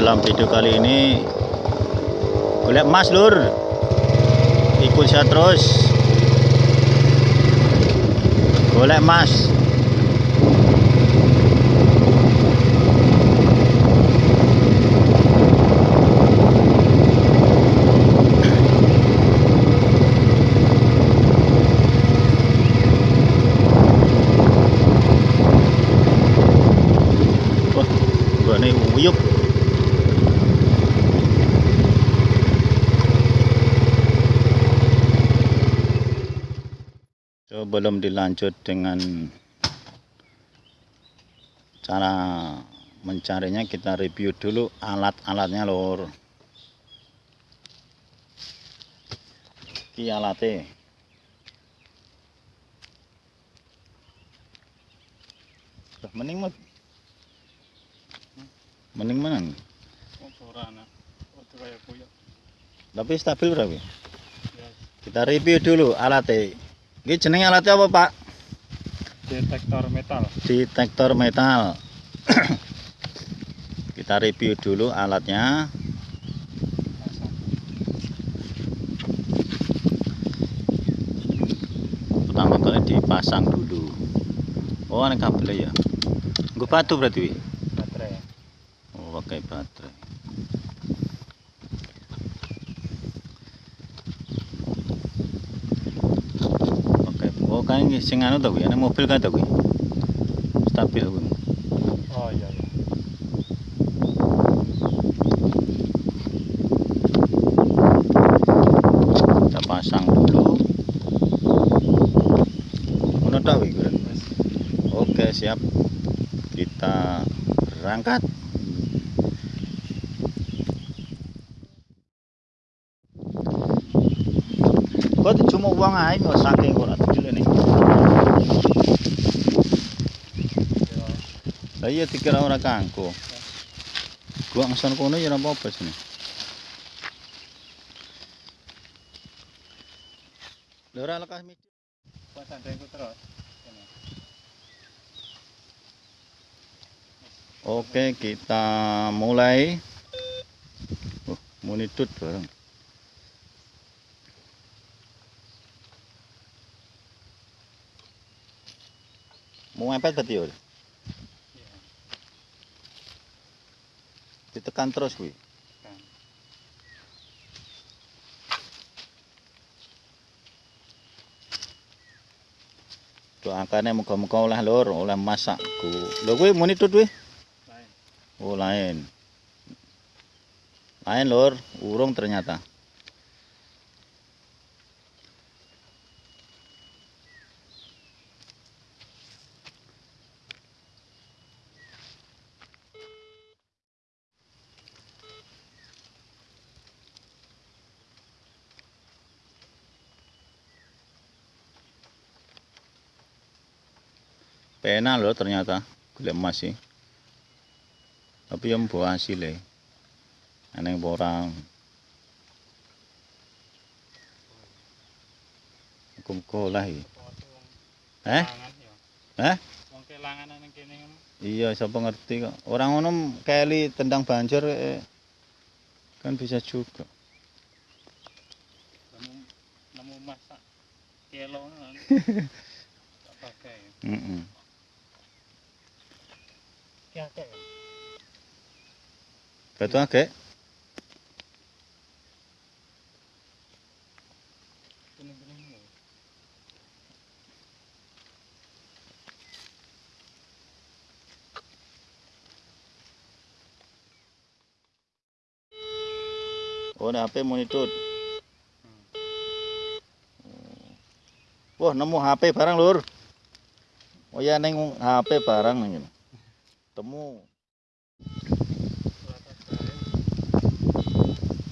dalam video kali ini golek emas lur ikut saya terus golek emas belum dilanjut dengan cara mencarinya kita review dulu alat-alatnya lor iki alate mending mah mending mana tapi stabil berapa kita review dulu alatnya Ini jenis alatnya apa pak? Detektor metal Detektor metal Kita review dulu alatnya Pertama kali dipasang dulu Oh ini kabelnya ya Gue batu berarti? Baterai Oh pakai baterai kae sing anu to ya, ana mobil kae to Stabil kuwi. Oh iya. Kita iya. pasang dulu. mana tok kuwi, Oke, siap. Kita berangkat. tuh cuma uang aja saking kurang. Lah iya dikira orang kanku Gua ngesan kono ya nampak apa sini. Lho lekas lekas midi. Pas sandengku terus. Oke, kita mulai. Oh, monitut bareng. Mau mepet tadi, ya? tekan terus kuwi. Doakane muga-muga oleh lur, oleh masakku. Lho kuwi muni tut kuwi. Oh, lain. Lain lur, urung ternyata. pena loh ternyata gula emas sih tapi yang buah hasil ya aneh borang aku lah ya eh eh iya siapa ngerti kok orang orang kali tendang banjir eh, eh. kan bisa juga kelo Batu agak. Oh, ini HP monitor. Wah, nemu HP barang, Lur. Oh ya, ning HP barang ngene. ketemu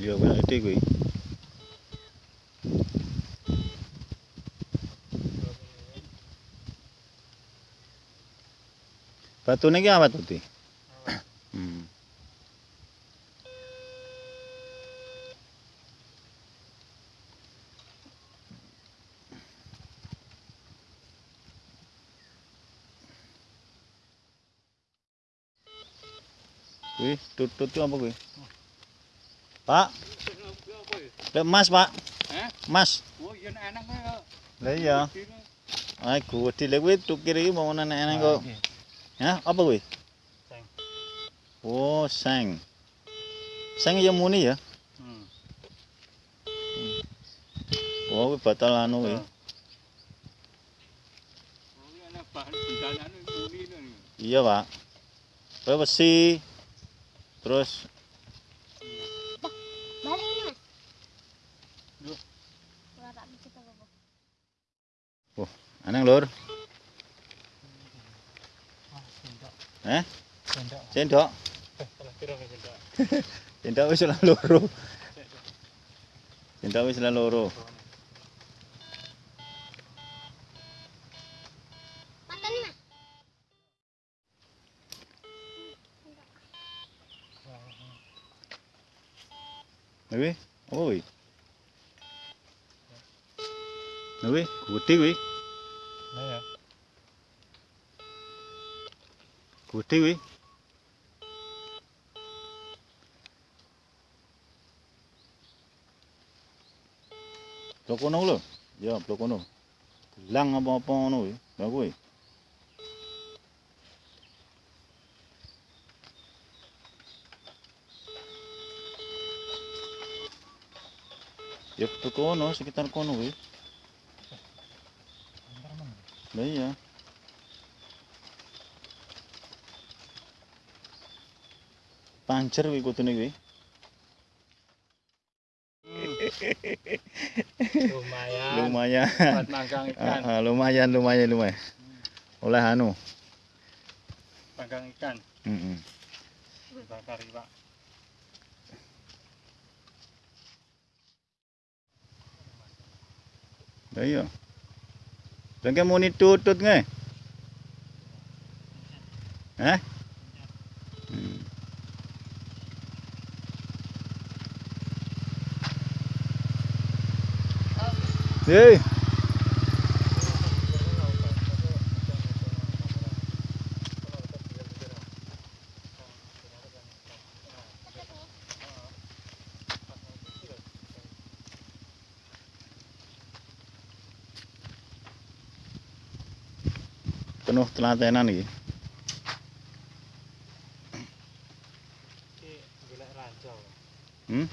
iya punya batu ini apa tuh Tutut itu apa gue? Pak? Lek mas pak? Eh? Mas? Oh iya enak ya. Iya. Ayo gue di lek gue tukir mau nana enak kok. Ya apa gue? Seng. Oh seng. Seng yang muni ya? Hmm. hmm. Oh gue batal anu gue. Oh. Oh, iya pak. Gue besi. Gue Terus balik ini, Mas. Duh. Oh, aneh, Lur. Eh? Sendok. Cendok Cendok wis loro. Sendok wis loro. Nui, oi. Nui, kuti wi. Naya. Kuti wi. Blok kono lo, ya blok kono. Lang apa apa nui, bagui. ya betul kono sekitar kono wih Lah iya pancer wih kutu nih wih lumayan lumayan ikan. Uh, uh, lumayan lumayan lumayan oleh anu panggang ikan mm -mm. bakar iwak Ayo. Jangan muni tutut nge. Eh? Hmm. Hey. Oh. penuh telatenan iki. Hmm?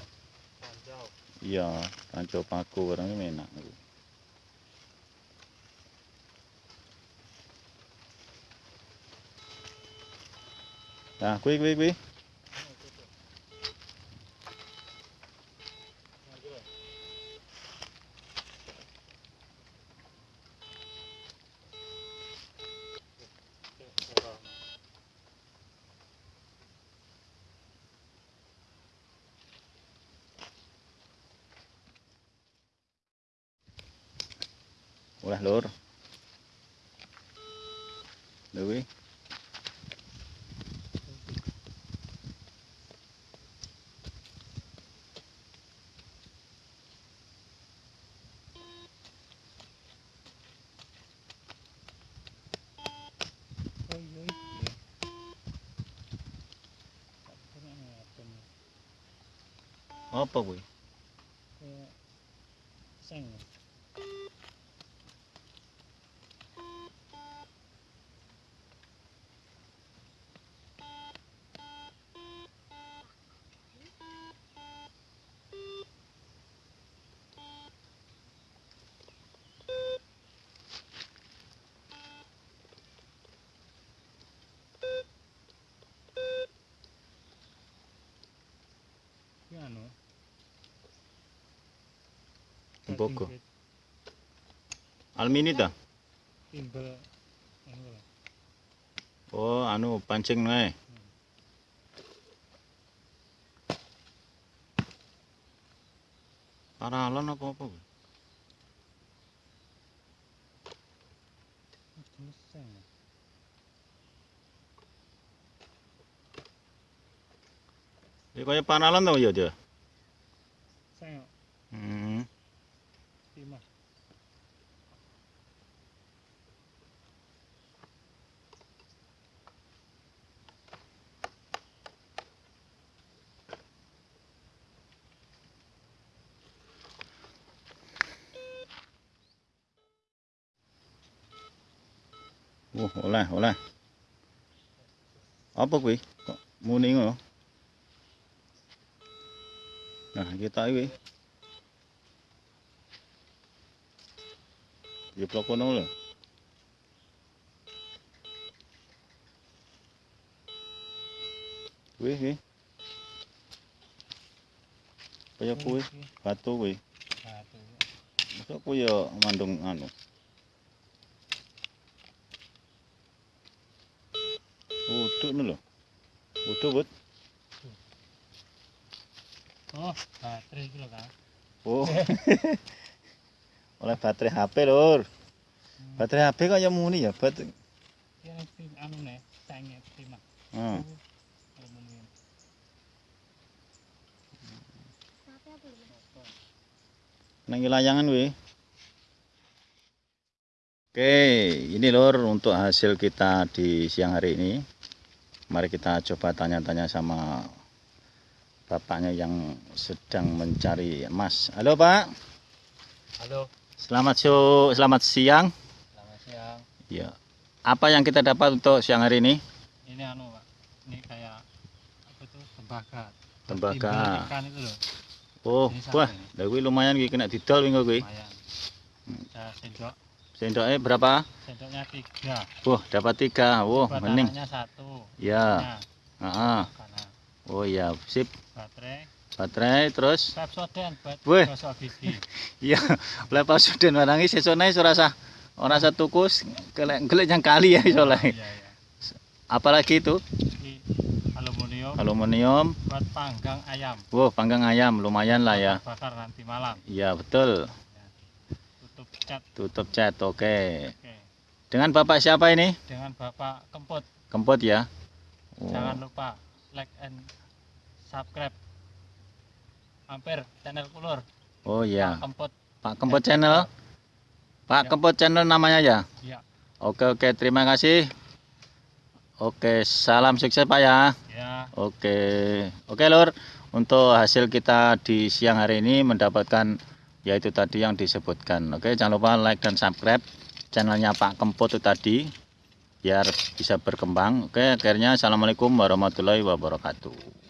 Iya, rancau paku orang ini enak. Nah, kui kui kui. ulah lur Dewi apa gue? Kayak seng. Bogo. Alminita. Timbel Oh, anu pancing nae. Eh. Paralon apa-apa? Ini eh, kaya panalan tau ya dia? Wah, oleh, oleh. Apa kuwi? Kok muni ngono? Nah, kita iki. Ya plok ngono lho. Kuwi iki. Kaya kuwi, batu kuwi. Batu. Masuk kuwi ya mandung anu. butuh nih loh butuh but oh baterai itu loh kak oh oleh baterai HP lor hmm. baterai HP kok yang muni ya bat ya anu nih cangnya terima hmm. layangan we Oke, ini lor untuk hasil kita di siang hari ini mari kita coba tanya-tanya sama bapaknya yang sedang mencari emas halo pak halo selamat so selamat siang selamat siang ya apa yang kita dapat untuk siang hari ini ini anu pak ini kayak apa tuh tembaga tembaga oh wah dah lumayan gue kena didol gue gue lumayan. Saya hmm. sendok Sendoknya berapa? Sendoknya tiga. Wah, dapat tiga. Wah, wow, mending. satu. Ya. Ah. Oh ya, sip. Baterai. Baterai terus. Pepsodent buat gosok gigi. Iya, Pepsodent warangi sesone surasa. Orang satu kus gelek-gelek yang kali ya soalnya. Iya, iya. Apalagi itu? aluminium aluminium buat panggang ayam wow panggang ayam lumayan lah ya bakar nanti malam iya betul cat. Tutup cat, oke. Okay. Dengan Bapak siapa ini? Dengan Bapak Kempot. Kempot ya. Wow. Jangan lupa like and subscribe. hampir channel Kulur. Oh iya. Pak Kempot. Pak Kempot channel. Pak ya. Kempot channel namanya ya? Iya. Oke oke, terima kasih. Oke, salam sukses Pak ya. ya. Oke. Oke, Lur. Untuk hasil kita di siang hari ini mendapatkan yaitu tadi yang disebutkan oke jangan lupa like dan subscribe channelnya Pak Kempot itu tadi biar bisa berkembang oke akhirnya assalamualaikum warahmatullahi wabarakatuh